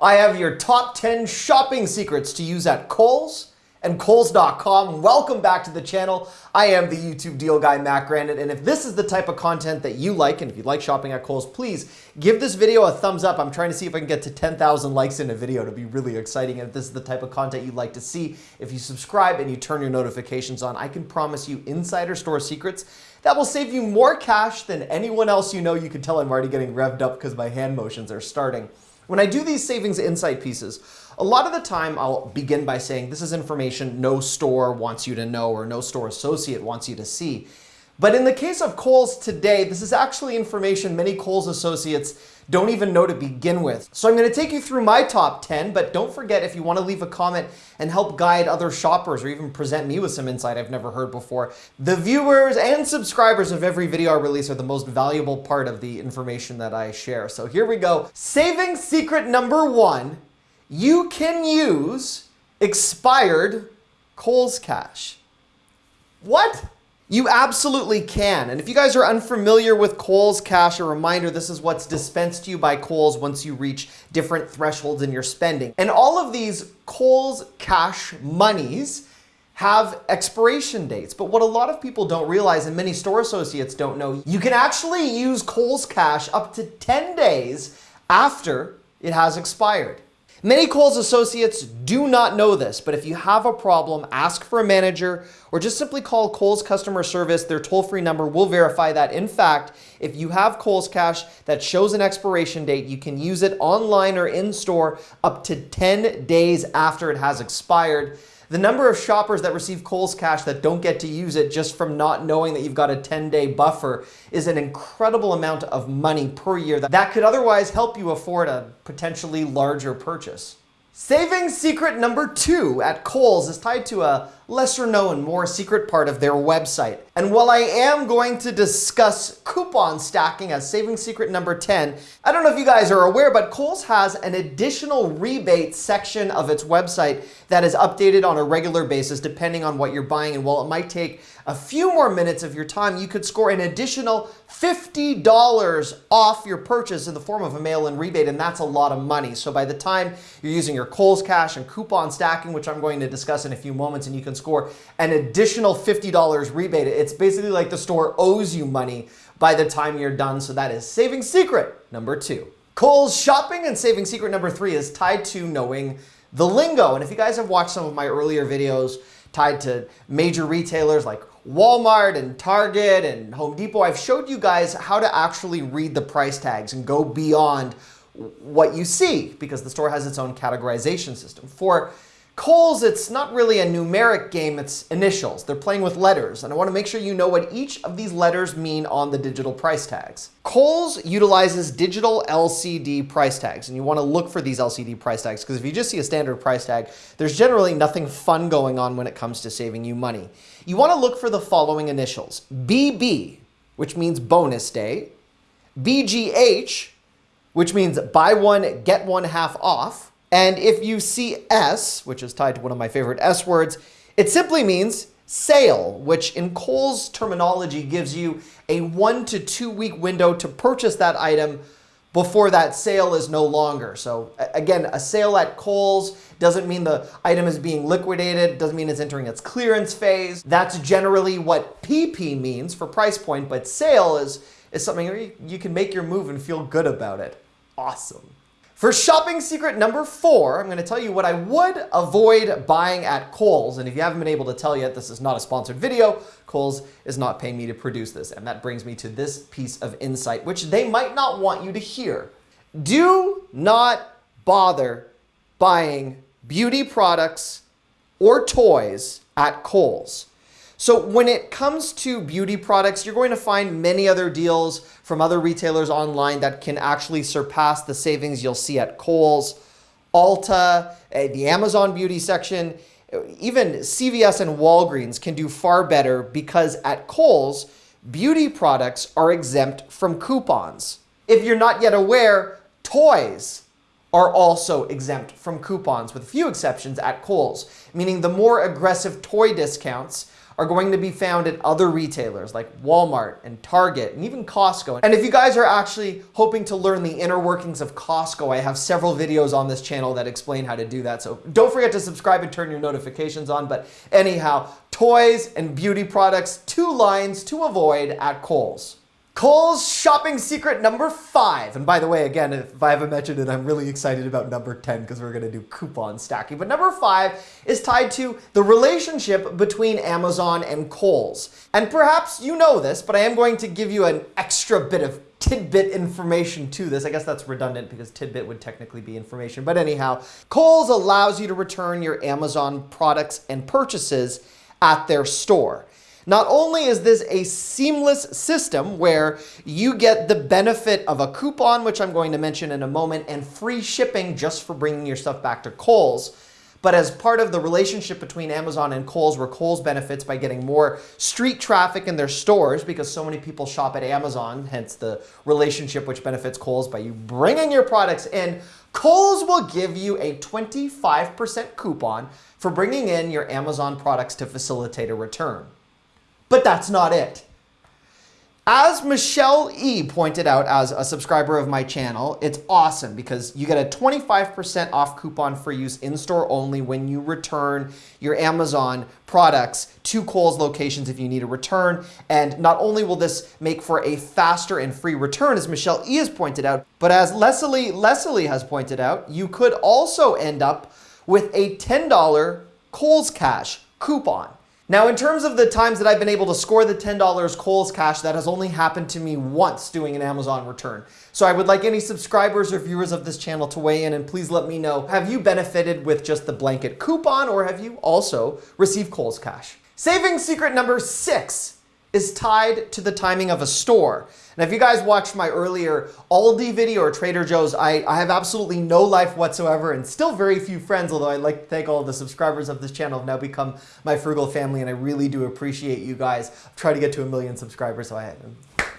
I have your top 10 shopping secrets to use at Kohl's and Kohls.com. Welcome back to the channel. I am the YouTube deal guy, Matt Granite, and if this is the type of content that you like, and if you like shopping at Kohl's, please give this video a thumbs up. I'm trying to see if I can get to 10,000 likes in a video to be really exciting. And if this is the type of content you'd like to see, if you subscribe and you turn your notifications on, I can promise you insider store secrets that will save you more cash than anyone else you know. You can tell I'm already getting revved up because my hand motions are starting. When I do these savings insight pieces, a lot of the time I'll begin by saying this is information no store wants you to know or no store associate wants you to see. But in the case of Kohl's today, this is actually information many Kohl's associates don't even know to begin with. So I'm going to take you through my top 10, but don't forget if you want to leave a comment and help guide other shoppers or even present me with some insight I've never heard before. The viewers and subscribers of every video I release are the most valuable part of the information that I share. So here we go. Saving secret number one, you can use expired Kohl's cash. What? You absolutely can. And if you guys are unfamiliar with Kohl's Cash, a reminder, this is what's dispensed to you by Kohl's once you reach different thresholds in your spending. And all of these Kohl's Cash monies have expiration dates. But what a lot of people don't realize and many store associates don't know, you can actually use Kohl's Cash up to 10 days after it has expired. Many Kohl's associates do not know this, but if you have a problem, ask for a manager or just simply call Kohl's customer service. Their toll-free number will verify that. In fact, if you have Kohl's Cash that shows an expiration date, you can use it online or in-store up to 10 days after it has expired. The number of shoppers that receive Kohl's Cash that don't get to use it just from not knowing that you've got a 10-day buffer is an incredible amount of money per year that could otherwise help you afford a potentially larger purchase. Saving secret number two at Kohl's is tied to a lesser known, more secret part of their website. And while I am going to discuss coupon stacking as saving secret number 10, I don't know if you guys are aware, but Kohl's has an additional rebate section of its website that is updated on a regular basis depending on what you're buying. And while it might take a few more minutes of your time, you could score an additional $50 off your purchase in the form of a mail-in rebate, and that's a lot of money. So by the time you're using your Kohl's Cash and coupon stacking, which I'm going to discuss in a few moments, and you can score an additional $50 rebate. It's basically like the store owes you money by the time you're done. So that is saving secret number two. Kohl's shopping and saving secret number three is tied to knowing the lingo. And if you guys have watched some of my earlier videos tied to major retailers like Walmart and Target and Home Depot, I've showed you guys how to actually read the price tags and go beyond what you see because the store has its own categorization system. For Kohl's, it's not really a numeric game, it's initials. They're playing with letters, and I want to make sure you know what each of these letters mean on the digital price tags. Kohl's utilizes digital LCD price tags, and you want to look for these LCD price tags because if you just see a standard price tag, there's generally nothing fun going on when it comes to saving you money. You want to look for the following initials. BB, which means bonus day, BGH, which means buy one, get one half off, and if you see S, which is tied to one of my favorite S words, it simply means sale, which in Kohl's terminology gives you a one to two week window to purchase that item before that sale is no longer. So again, a sale at Kohl's doesn't mean the item is being liquidated, doesn't mean it's entering its clearance phase. That's generally what PP means for price point, but sale is, is something you can make your move and feel good about it. Awesome. For shopping secret number four, I'm going to tell you what I would avoid buying at Kohl's. And if you haven't been able to tell yet, this is not a sponsored video. Kohl's is not paying me to produce this. And that brings me to this piece of insight, which they might not want you to hear. Do not bother buying beauty products or toys at Kohl's. So when it comes to beauty products, you're going to find many other deals from other retailers online that can actually surpass the savings you'll see at Kohl's, Ulta, eh, the Amazon beauty section, even CVS and Walgreens can do far better because at Kohl's, beauty products are exempt from coupons. If you're not yet aware, toys are also exempt from coupons with a few exceptions at Kohl's, meaning the more aggressive toy discounts are going to be found at other retailers like Walmart and Target and even Costco. And if you guys are actually hoping to learn the inner workings of Costco, I have several videos on this channel that explain how to do that. So don't forget to subscribe and turn your notifications on. But anyhow, toys and beauty products, two lines to avoid at Kohl's. Kohl's shopping secret number five. And by the way, again, if I haven't mentioned it, I'm really excited about number 10 because we're going to do coupon stacking. But number five is tied to the relationship between Amazon and Kohl's. And perhaps you know this, but I am going to give you an extra bit of tidbit information to this. I guess that's redundant because tidbit would technically be information. But anyhow, Kohl's allows you to return your Amazon products and purchases at their store. Not only is this a seamless system where you get the benefit of a coupon, which I'm going to mention in a moment, and free shipping just for bringing your stuff back to Kohl's, but as part of the relationship between Amazon and Kohl's, where Kohl's benefits by getting more street traffic in their stores because so many people shop at Amazon, hence the relationship which benefits Kohl's by you bringing your products in, Kohl's will give you a 25% coupon for bringing in your Amazon products to facilitate a return. But that's not it. As Michelle E pointed out as a subscriber of my channel, it's awesome because you get a 25% off coupon for use in-store only when you return your Amazon products to Kohl's locations if you need a return. And not only will this make for a faster and free return, as Michelle E has pointed out, but as Leslie, Leslie has pointed out, you could also end up with a $10 Kohl's Cash coupon. Now, in terms of the times that I've been able to score the $10 Kohl's Cash, that has only happened to me once doing an Amazon return. So I would like any subscribers or viewers of this channel to weigh in and please let me know, have you benefited with just the blanket coupon or have you also received Kohl's Cash? Saving secret number six is tied to the timing of a store. And if you guys watched my earlier Aldi video or Trader Joe's, I, I have absolutely no life whatsoever and still very few friends, although I'd like to thank all the subscribers of this channel have now become my frugal family and I really do appreciate you guys. I've tried to get to a million subscribers, so I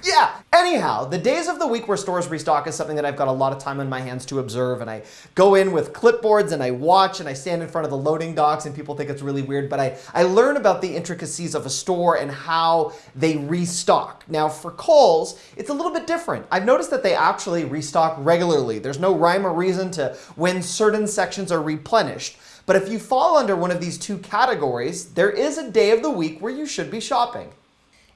yeah. Anyhow, the days of the week where stores restock is something that I've got a lot of time on my hands to observe. And I go in with clipboards and I watch and I stand in front of the loading docks and people think it's really weird. But I, I learn about the intricacies of a store and how they restock. Now for Kohl's, it's a little bit different. I've noticed that they actually restock regularly. There's no rhyme or reason to when certain sections are replenished. But if you fall under one of these two categories, there is a day of the week where you should be shopping.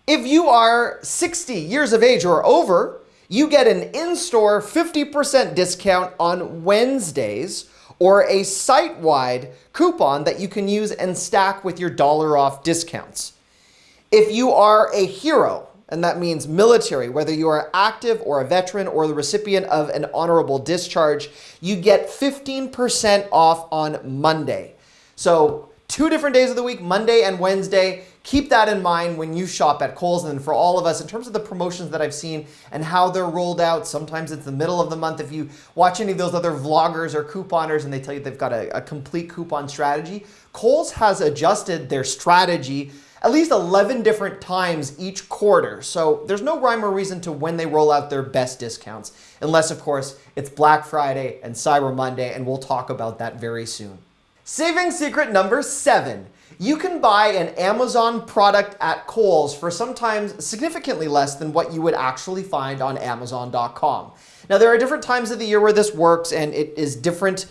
If you are 60 years of age or over, you get an in-store 50% discount on Wednesdays or a site-wide coupon that you can use and stack with your dollar off discounts. If you are a hero, and that means military, whether you are active or a veteran or the recipient of an honorable discharge, you get 15% off on Monday. So two different days of the week, Monday and Wednesday, keep that in mind when you shop at Kohl's. And for all of us, in terms of the promotions that I've seen and how they're rolled out, sometimes it's the middle of the month. If you watch any of those other vloggers or couponers and they tell you they've got a, a complete coupon strategy, Kohl's has adjusted their strategy at least 11 different times each quarter. So there's no rhyme or reason to when they roll out their best discounts, unless of course it's Black Friday and Cyber Monday, and we'll talk about that very soon. Saving secret number seven you can buy an Amazon product at Kohl's for sometimes significantly less than what you would actually find on Amazon.com. Now, there are different times of the year where this works, and it is different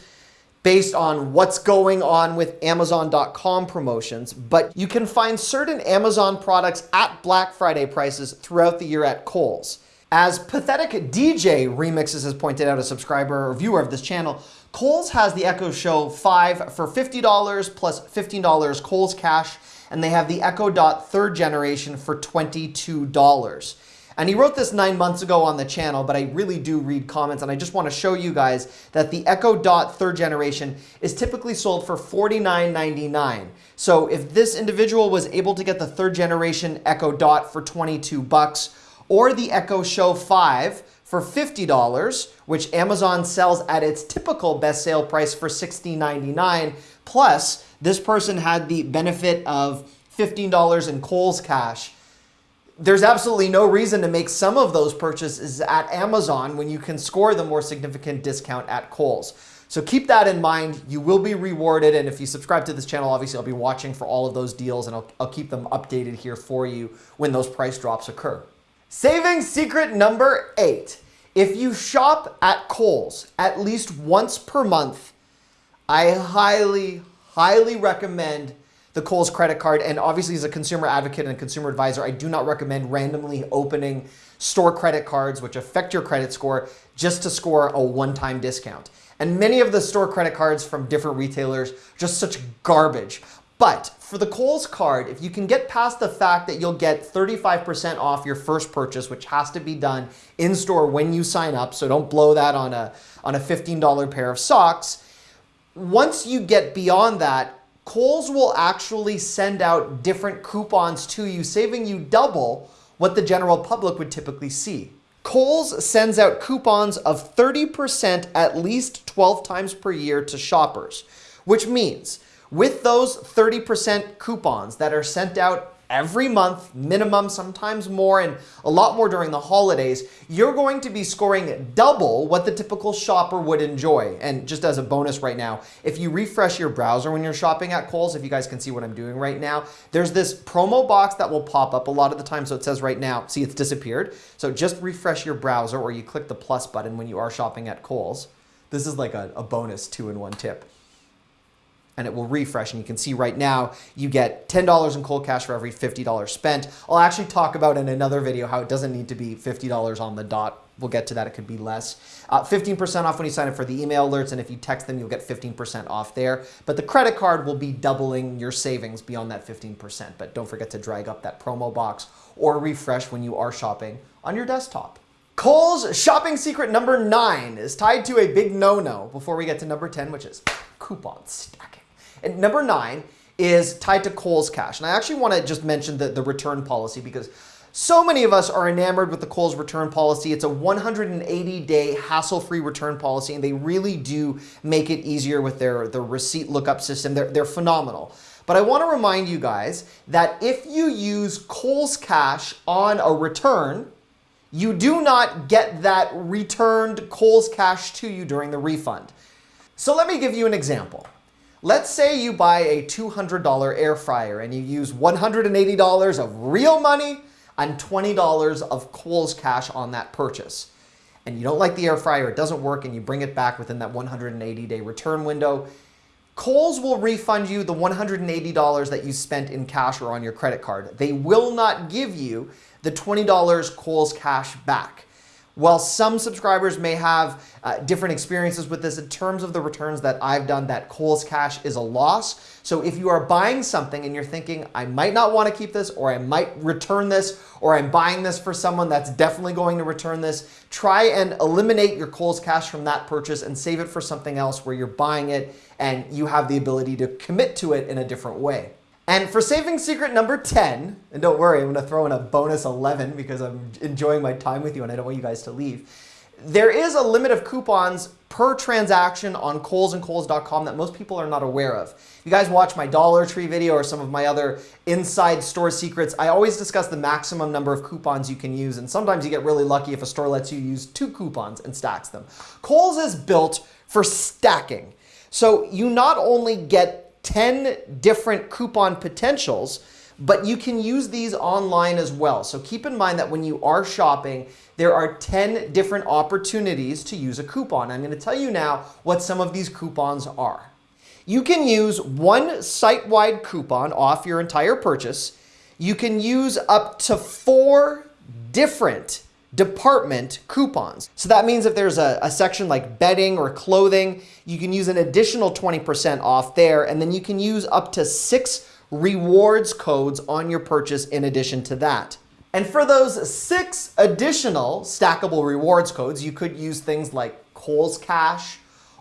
based on what's going on with Amazon.com promotions, but you can find certain Amazon products at Black Friday prices throughout the year at Kohl's. As Pathetic DJ Remixes has pointed out, a subscriber or viewer of this channel, Kohl's has the Echo Show 5 for $50 plus $15 Kohl's Cash, and they have the Echo Dot third generation for $22. And he wrote this nine months ago on the channel, but I really do read comments, and I just want to show you guys that the Echo Dot third generation is typically sold for $49.99. So if this individual was able to get the third generation Echo Dot for 22 bucks, or the Echo Show 5 for $50, which Amazon sells at its typical best sale price for $16.99. Plus, this person had the benefit of $15 in Kohl's cash. There's absolutely no reason to make some of those purchases at Amazon when you can score the more significant discount at Kohl's. So keep that in mind. You will be rewarded. And if you subscribe to this channel, obviously I'll be watching for all of those deals and I'll, I'll keep them updated here for you when those price drops occur. Saving secret number eight. If you shop at Kohl's at least once per month, I highly, highly recommend the Kohl's credit card. And obviously, as a consumer advocate and consumer advisor, I do not recommend randomly opening store credit cards, which affect your credit score, just to score a one time discount. And many of the store credit cards from different retailers, just such garbage. But for the Kohl's card, if you can get past the fact that you'll get 35% off your first purchase, which has to be done in store when you sign up, so don't blow that on a, on a $15 pair of socks. Once you get beyond that, Kohl's will actually send out different coupons to you, saving you double what the general public would typically see. Kohl's sends out coupons of 30% at least 12 times per year to shoppers, which means with those 30% coupons that are sent out every month, minimum, sometimes more, and a lot more during the holidays, you're going to be scoring double what the typical shopper would enjoy. And just as a bonus right now, if you refresh your browser when you're shopping at Kohl's, if you guys can see what I'm doing right now, there's this promo box that will pop up a lot of the time. So it says right now, see it's disappeared. So just refresh your browser or you click the plus button when you are shopping at Kohl's. This is like a, a bonus two-in-one tip and it will refresh. And you can see right now you get $10 in Kohl's cash for every $50 spent. I'll actually talk about in another video how it doesn't need to be $50 on the dot. We'll get to that. It could be less. 15% uh, off when you sign up for the email alerts. And if you text them, you'll get 15% off there. But the credit card will be doubling your savings beyond that 15%. But don't forget to drag up that promo box or refresh when you are shopping on your desktop. Kohl's shopping secret number nine is tied to a big no-no before we get to number 10, which is coupon stacking. And number nine is tied to Kohl's Cash. And I actually want to just mention the, the return policy because so many of us are enamored with the Kohl's return policy. It's a 180 day hassle free return policy, and they really do make it easier with their, their receipt lookup system. They're, they're phenomenal. But I want to remind you guys that if you use Kohl's Cash on a return, you do not get that returned Kohl's Cash to you during the refund. So let me give you an example. Let's say you buy a $200 air fryer and you use $180 of real money and $20 of Kohl's cash on that purchase. And you don't like the air fryer, it doesn't work, and you bring it back within that 180 day return window. Kohl's will refund you the $180 that you spent in cash or on your credit card. They will not give you the $20 Kohl's cash back. While some subscribers may have uh, different experiences with this, in terms of the returns that I've done, that Kohl's Cash is a loss. So if you are buying something and you're thinking, I might not want to keep this, or I might return this, or I'm buying this for someone that's definitely going to return this, try and eliminate your Kohl's Cash from that purchase and save it for something else where you're buying it and you have the ability to commit to it in a different way. And for saving secret number 10, and don't worry, I'm gonna throw in a bonus 11 because I'm enjoying my time with you and I don't want you guys to leave. There is a limit of coupons per transaction on Kohl's and Kohls.com that most people are not aware of. You guys watch my Dollar Tree video or some of my other inside store secrets, I always discuss the maximum number of coupons you can use, and sometimes you get really lucky if a store lets you use two coupons and stacks them. Kohl's is built for stacking. So you not only get 10 different coupon potentials, but you can use these online as well. So keep in mind that when you are shopping, there are 10 different opportunities to use a coupon. I'm going to tell you now what some of these coupons are. You can use one site-wide coupon off your entire purchase. You can use up to four different department coupons. So that means if there's a, a, section like bedding or clothing, you can use an additional 20% off there, and then you can use up to six rewards codes on your purchase in addition to that. And for those six additional stackable rewards codes, you could use things like Kohl's Cash,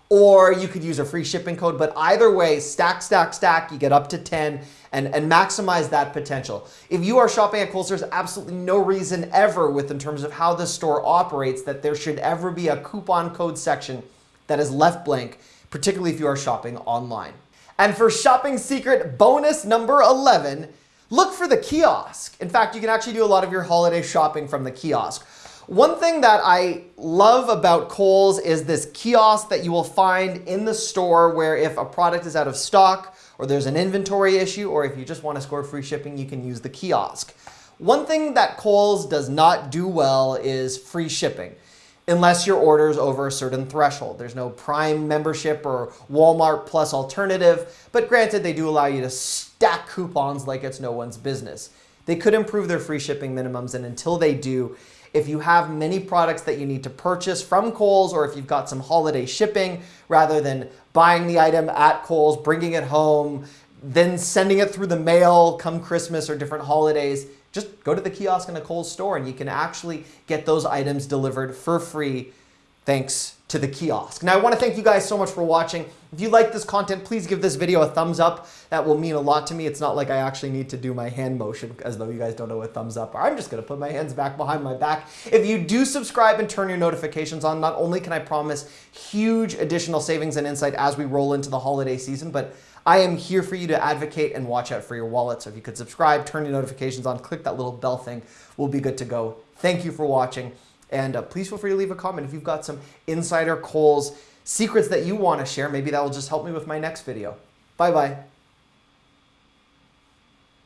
or you could use a free shipping code. But either way, stack, stack, stack, you get up to 10 and, and maximize that potential. If you are shopping at Kohl's, there's absolutely no reason ever with in terms of how the store operates that there should ever be a coupon code section that is left blank, particularly if you are shopping online. And for shopping secret bonus number 11, look for the kiosk. In fact, you can actually do a lot of your holiday shopping from the kiosk. One thing that I love about Kohl's is this kiosk that you will find in the store where if a product is out of stock or there's an inventory issue or if you just want to score free shipping, you can use the kiosk. One thing that Kohl's does not do well is free shipping unless your order is over a certain threshold. There's no Prime membership or Walmart Plus alternative, but granted, they do allow you to stack coupons like it's no one's business. They could improve their free shipping minimums, and until they do, if you have many products that you need to purchase from Kohl's or if you've got some holiday shipping, rather than buying the item at Kohl's, bringing it home, then sending it through the mail come Christmas or different holidays, just go to the kiosk in a Kohl's store and you can actually get those items delivered for free. Thanks to the kiosk. Now, I want to thank you guys so much for watching. If you like this content, please give this video a thumbs up. That will mean a lot to me. It's not like I actually need to do my hand motion as though you guys don't know what thumbs up are. I'm just going to put my hands back behind my back. If you do subscribe and turn your notifications on, not only can I promise huge additional savings and insight as we roll into the holiday season, but I am here for you to advocate and watch out for your wallet. So if you could subscribe, turn your notifications on, click that little bell thing, we'll be good to go. Thank you for watching. And uh, please feel free to leave a comment if you've got some insider Kohl's secrets that you want to share. Maybe that will just help me with my next video. Bye-bye.